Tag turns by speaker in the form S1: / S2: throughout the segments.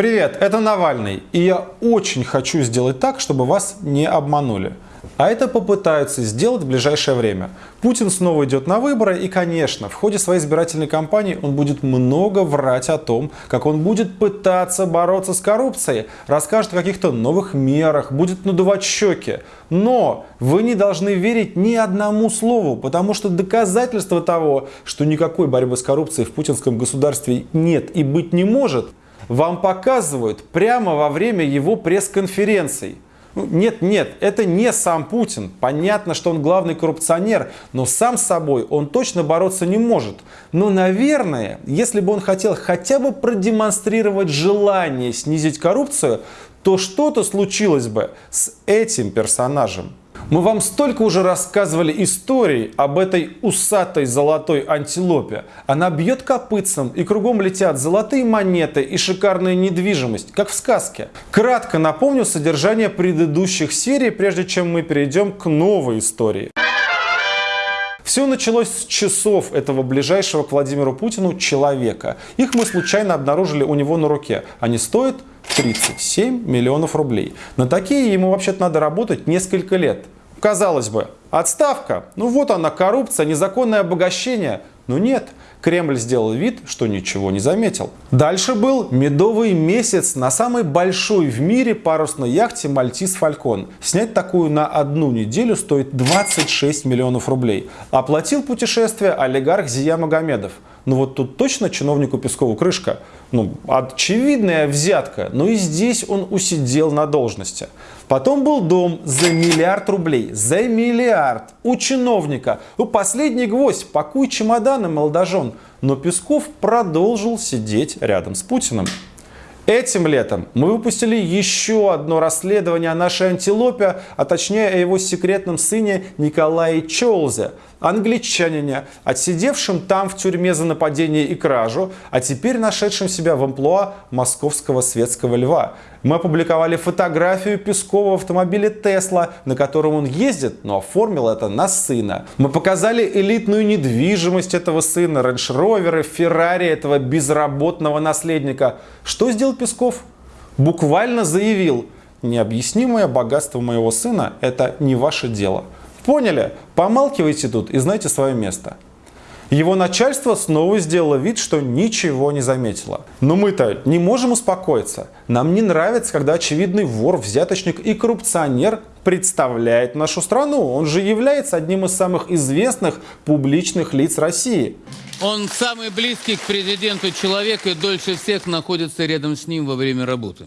S1: Привет, это Навальный, и я очень хочу сделать так, чтобы вас не обманули. А это попытаются сделать в ближайшее время. Путин снова идет на выборы, и, конечно, в ходе своей избирательной кампании он будет много врать о том, как он будет пытаться бороться с коррупцией, расскажет о каких-то новых мерах, будет надувать щеки. Но вы не должны верить ни одному слову, потому что доказательства того, что никакой борьбы с коррупцией в путинском государстве нет и быть не может, вам показывают прямо во время его пресс-конференций. Ну, нет, нет, это не сам Путин. Понятно, что он главный коррупционер, но сам с собой он точно бороться не может. Но, наверное, если бы он хотел хотя бы продемонстрировать желание снизить коррупцию, то что-то случилось бы с этим персонажем. Мы вам столько уже рассказывали историй об этой усатой золотой антилопе. Она бьет копытцем, и кругом летят золотые монеты и шикарная недвижимость, как в сказке. Кратко напомню содержание предыдущих серий, прежде чем мы перейдем к новой истории. Все началось с часов этого ближайшего к Владимиру Путину человека. Их мы случайно обнаружили у него на руке. Они стоят 37 миллионов рублей. На такие ему вообще-то надо работать несколько лет. Казалось бы, отставка, ну вот она коррупция, незаконное обогащение. Но нет, Кремль сделал вид, что ничего не заметил. Дальше был медовый месяц на самой большой в мире парусной яхте Мальтис Фалькон. Снять такую на одну неделю стоит 26 миллионов рублей. Оплатил путешествие олигарх Зия Магомедов. Ну вот тут точно чиновнику Пескову крышка. Ну, очевидная взятка, но и здесь он усидел на должности. Потом был дом за миллиард рублей. За миллиард. У чиновника. У последний гвоздь. Пакуй чемоданы, молодожен. Но Песков продолжил сидеть рядом с Путиным. Этим летом мы выпустили еще одно расследование о нашей антилопе, а точнее о его секретном сыне Николае Чолзе, англичанине, отсидевшем там в тюрьме за нападение и кражу, а теперь нашедшем себя в амплуа московского светского льва. Мы опубликовали фотографию Пескова в автомобиле Тесла, на котором он ездит, но оформил это на сына. Мы показали элитную недвижимость этого сына, рейндж-роверы, Феррари этого безработного наследника. Что сделал Песков? Буквально заявил, необъяснимое богатство моего сына – это не ваше дело. Поняли? Помалкивайте тут и знайте свое место. Его начальство снова сделало вид, что ничего не заметило. Но мы-то не можем успокоиться. Нам не нравится, когда очевидный вор, взяточник и коррупционер представляет нашу страну. Он же является одним из самых известных публичных лиц России.
S2: Он самый близкий к президенту человек и дольше всех находится рядом с ним во время работы.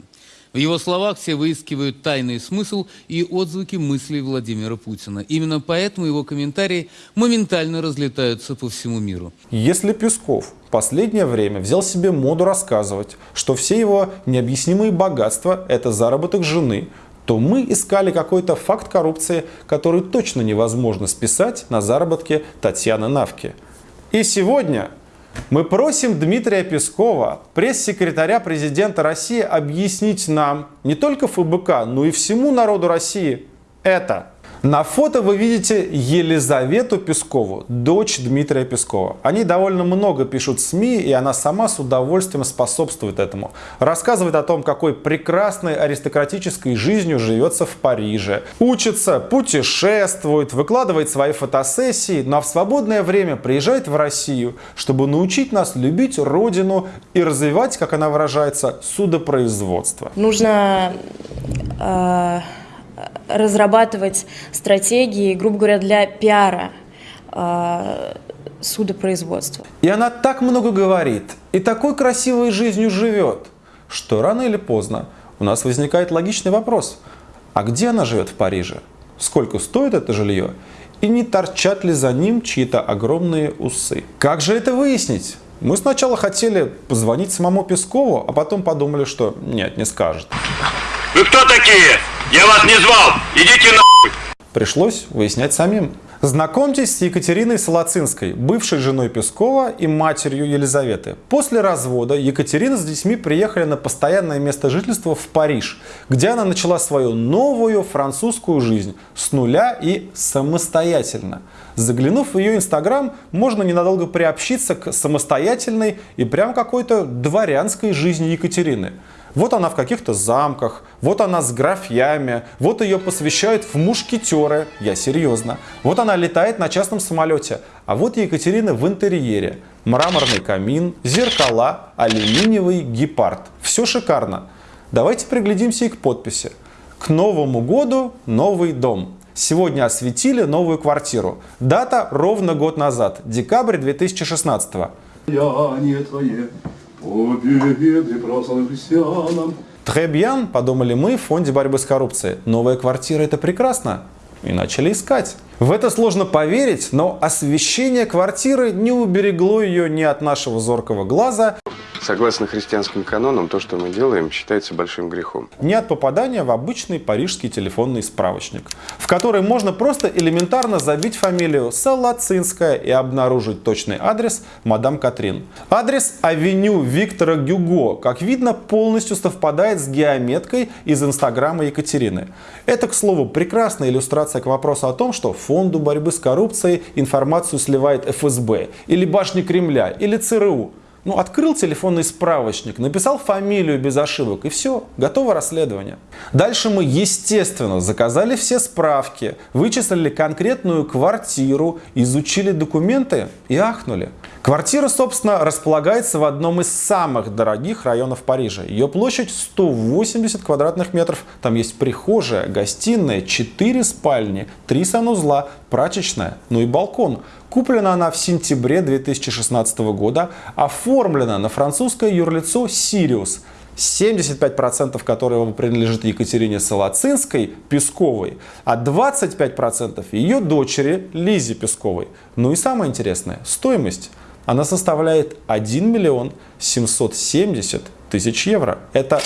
S2: В его словах все выискивают тайный смысл и отзвуки мыслей Владимира Путина. Именно поэтому его комментарии моментально разлетаются по всему миру.
S1: Если Песков в последнее время взял себе моду рассказывать, что все его необъяснимые богатства – это заработок жены, то мы искали какой-то факт коррупции, который точно невозможно списать на заработки Татьяны Навки. И сегодня мы просим Дмитрия Пескова, пресс-секретаря президента России, объяснить нам, не только ФБК, но и всему народу России, это – на фото вы видите Елизавету Пескову, дочь Дмитрия Пескова. Они довольно много пишут в СМИ, и она сама с удовольствием способствует этому. Рассказывает о том, какой прекрасной аристократической жизнью живется в Париже. Учится, путешествует, выкладывает свои фотосессии, но в свободное время приезжает в Россию, чтобы научить нас любить родину и развивать, как она выражается, судопроизводство.
S3: Нужно... Э разрабатывать стратегии, грубо говоря, для пиара э, судопроизводства.
S1: И она так много говорит, и такой красивой жизнью живет, что рано или поздно у нас возникает логичный вопрос. А где она живет в Париже? Сколько стоит это жилье? И не торчат ли за ним чьи-то огромные усы? Как же это выяснить? Мы сначала хотели позвонить самому Пескову, а потом подумали, что нет, не скажет.
S4: Вы кто такие? Я вас не звал! Идите нахуй!
S1: Пришлось выяснять самим. Знакомьтесь с Екатериной Солоцинской, бывшей женой Пескова и матерью Елизаветы. После развода Екатерина с детьми приехали на постоянное место жительства в Париж, где она начала свою новую французскую жизнь с нуля и самостоятельно. Заглянув в ее инстаграм, можно ненадолго приобщиться к самостоятельной и прям какой-то дворянской жизни Екатерины. Вот она в каких-то замках, вот она с графьями, вот ее посвящают в мушкетеры, я серьезно. Вот она летает на частном самолете, а вот Екатерина в интерьере. Мраморный камин, зеркала, алюминиевый гепард. Все шикарно. Давайте приглядимся и к подписи. К Новому году новый дом. Сегодня осветили новую квартиру. Дата ровно год назад, декабрь 2016.
S5: Я не христианам.
S1: Требьян, подумали мы в фонде борьбы с коррупцией. Новая квартира это прекрасно. И начали искать. В это сложно поверить, но освещение квартиры не уберегло ее ни от нашего зоркого глаза,
S6: Согласно христианским канонам, то, что мы делаем, считается большим грехом.
S1: ни от попадания в обычный парижский телефонный справочник, в который можно просто элементарно забить фамилию Салацинская и обнаружить точный адрес мадам Катрин. Адрес авеню Виктора Гюго, как видно, полностью совпадает с геометкой из инстаграма Екатерины. Это, к слову, прекрасная иллюстрация к вопросу о том, что фонду борьбы с коррупцией информацию сливает ФСБ, или башни Кремля, или ЦРУ. Ну, открыл телефонный справочник, написал фамилию без ошибок, и все, готово расследование. Дальше мы, естественно, заказали все справки, вычислили конкретную квартиру, изучили документы и ахнули. Квартира, собственно, располагается в одном из самых дорогих районов Парижа. Ее площадь 180 квадратных метров. Там есть прихожая, гостиная, 4 спальни, 3 санузла, прачечная, ну и балкон. Куплена она в сентябре 2016 года, оформлена на французское юрлицо «Сириус», 75% которого принадлежит Екатерине Солоцинской, Песковой, а 25% ее дочери Лизе Песковой. Ну и самое интересное, стоимость. Она составляет 1 миллион 770 тысяч евро. Это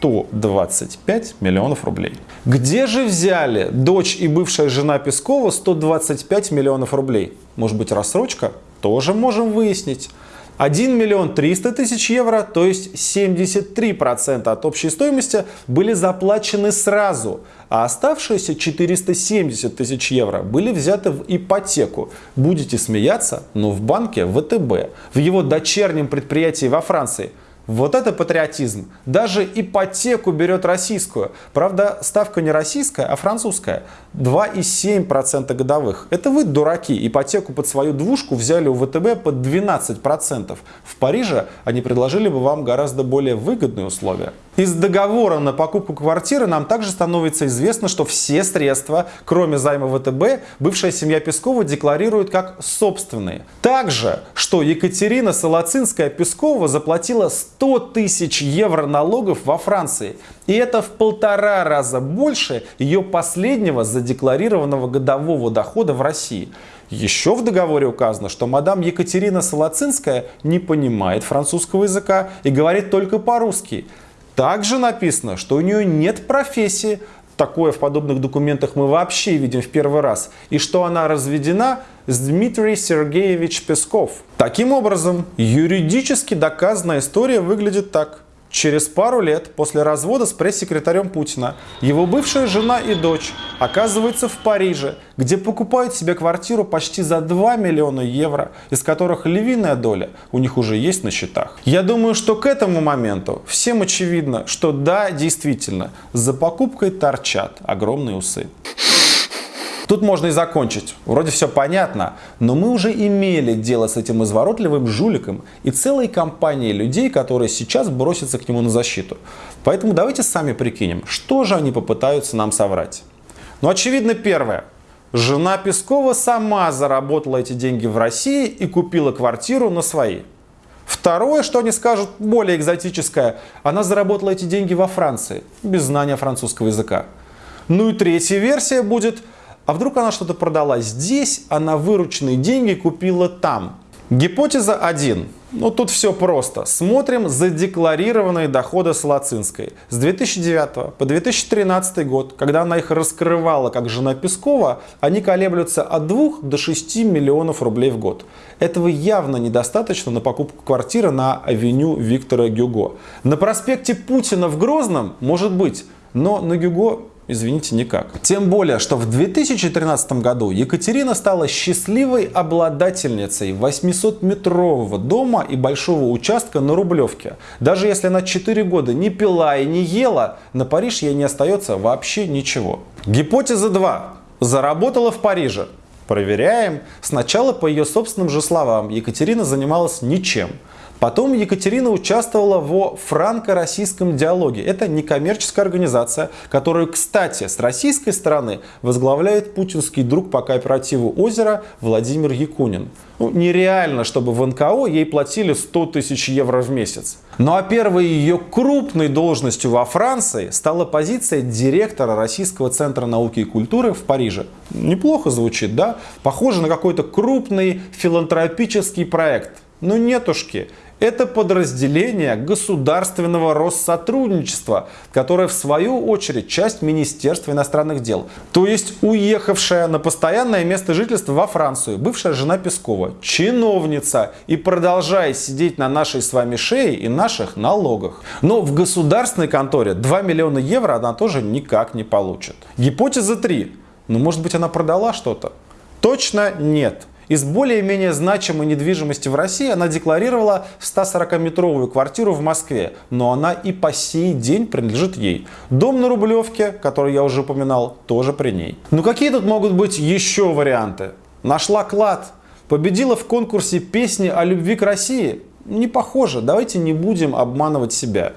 S1: 125 миллионов рублей. Где же взяли дочь и бывшая жена Пескова 125 миллионов рублей? Может быть рассрочка? Тоже можем выяснить. 1 миллион 300 тысяч евро, то есть 73% от общей стоимости были заплачены сразу, а оставшиеся 470 тысяч евро были взяты в ипотеку. Будете смеяться, но в банке ВТБ, в его дочернем предприятии во Франции – вот это патриотизм. Даже ипотеку берет российскую. Правда, ставка не российская, а французская. 2,7% годовых. Это вы, дураки, ипотеку под свою двушку взяли у ВТБ под 12%. В Париже они предложили бы вам гораздо более выгодные условия. Из договора на покупку квартиры нам также становится известно, что все средства, кроме займа ВТБ, бывшая семья Пескова декларирует как собственные. Также, что Екатерина Солоцинская-Пескова заплатила 100 тысяч евро налогов во Франции. И это в полтора раза больше ее последнего задекларированного годового дохода в России. Еще в договоре указано, что мадам Екатерина Солоцинская не понимает французского языка и говорит только по-русски. Также написано, что у нее нет профессии, такое в подобных документах мы вообще видим в первый раз, и что она разведена с Дмитрий Сергеевич Песков. Таким образом, юридически доказанная история выглядит так. Через пару лет после развода с пресс-секретарем Путина его бывшая жена и дочь оказываются в Париже, где покупают себе квартиру почти за 2 миллиона евро, из которых львиная доля у них уже есть на счетах. Я думаю, что к этому моменту всем очевидно, что да, действительно, за покупкой торчат огромные усы. Тут можно и закончить. Вроде все понятно, но мы уже имели дело с этим изворотливым жуликом и целой компанией людей, которые сейчас бросятся к нему на защиту. Поэтому давайте сами прикинем, что же они попытаются нам соврать. Ну, очевидно, первое. Жена Пескова сама заработала эти деньги в России и купила квартиру на свои. Второе, что они скажут, более экзотическое, она заработала эти деньги во Франции, без знания французского языка. Ну и третья версия будет, а вдруг она что-то продала здесь, а на вырученные деньги купила там. Гипотеза 1. Ну тут все просто. Смотрим задекларированные доходы Солоцинской. С 2009 по 2013 год, когда она их раскрывала как жена Пескова, они колеблются от 2 до 6 миллионов рублей в год. Этого явно недостаточно на покупку квартиры на авеню Виктора Гюго. На проспекте Путина в Грозном может быть, но на Гюго Извините, никак. Тем более, что в 2013 году Екатерина стала счастливой обладательницей 800-метрового дома и большого участка на Рублевке. Даже если она 4 года не пила и не ела, на Париж ей не остается вообще ничего. Гипотеза 2. Заработала в Париже. Проверяем. Сначала, по ее собственным же словам, Екатерина занималась ничем. Потом Екатерина участвовала во франко-российском диалоге. Это некоммерческая организация, которую, кстати, с российской стороны возглавляет путинский друг по кооперативу «Озеро» Владимир Якунин. Ну, нереально, чтобы в НКО ей платили 100 тысяч евро в месяц. Ну а первой ее крупной должностью во Франции стала позиция директора Российского центра науки и культуры в Париже. Неплохо звучит, да? Похоже на какой-то крупный филантропический проект. Но нетушки. Это подразделение государственного Россотрудничества, которое в свою очередь часть Министерства иностранных дел. То есть уехавшая на постоянное место жительства во Францию, бывшая жена Пескова, чиновница и продолжая сидеть на нашей с вами шее и наших налогах. Но в государственной конторе 2 миллиона евро она тоже никак не получит. Гипотеза 3. Ну может быть она продала что-то? Точно нет. Из более-менее значимой недвижимости в России она декларировала 140-метровую квартиру в Москве, но она и по сей день принадлежит ей. Дом на Рублевке, который я уже упоминал, тоже при ней. Ну какие тут могут быть еще варианты? Нашла клад, победила в конкурсе песни о любви к России? Не похоже, давайте не будем обманывать себя.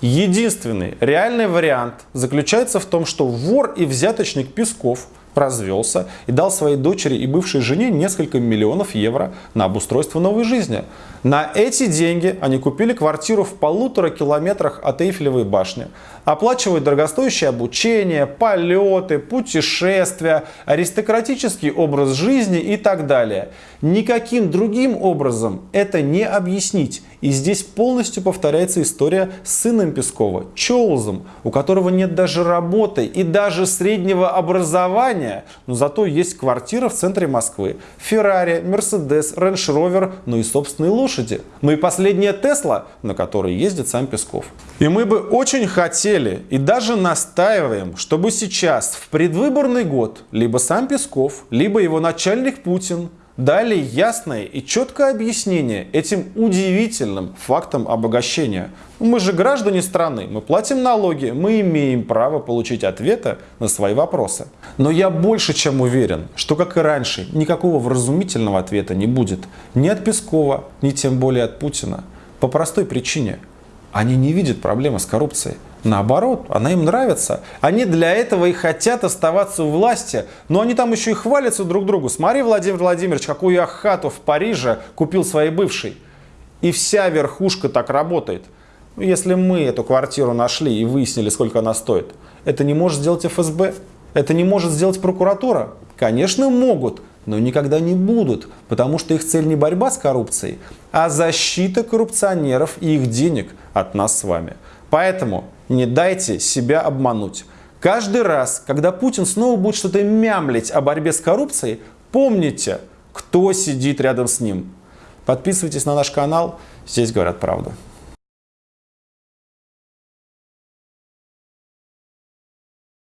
S1: Единственный реальный вариант заключается в том, что вор и взяточник Песков – развелся и дал своей дочери и бывшей жене несколько миллионов евро на обустройство новой жизни. На эти деньги они купили квартиру в полутора километрах от Эйфелевой башни, оплачивают дорогостоящее обучение, полеты, путешествия, аристократический образ жизни и так далее. Никаким другим образом это не объяснить. И здесь полностью повторяется история с сыном Пескова, Чоузом, у которого нет даже работы и даже среднего образования, но зато есть квартира в центре Москвы, Феррари, Мерседес, Рейндж Ровер, ну и собственные лошади. Ну и последняя Тесла, на которой ездит сам Песков. И мы бы очень хотели и даже настаиваем, чтобы сейчас в предвыборный год либо сам Песков, либо его начальник Путин дали ясное и четкое объяснение этим удивительным фактам обогащения. Мы же граждане страны, мы платим налоги, мы имеем право получить ответы на свои вопросы. Но я больше чем уверен, что, как и раньше, никакого вразумительного ответа не будет ни от Пескова, ни тем более от Путина. По простой причине. Они не видят проблемы с коррупцией. Наоборот, она им нравится. Они для этого и хотят оставаться у власти. Но они там еще и хвалятся друг другу. Смотри, Владимир Владимирович, какую я хату в Париже купил своей бывшей. И вся верхушка так работает. Если мы эту квартиру нашли и выяснили, сколько она стоит, это не может сделать ФСБ? Это не может сделать прокуратура? Конечно, могут, но никогда не будут, потому что их цель не борьба с коррупцией, а защита коррупционеров и их денег от нас с вами. Поэтому не дайте себя обмануть. Каждый раз, когда Путин снова будет что-то мямлить о борьбе с коррупцией, помните, кто сидит рядом с ним. Подписывайтесь на наш канал, здесь говорят правду.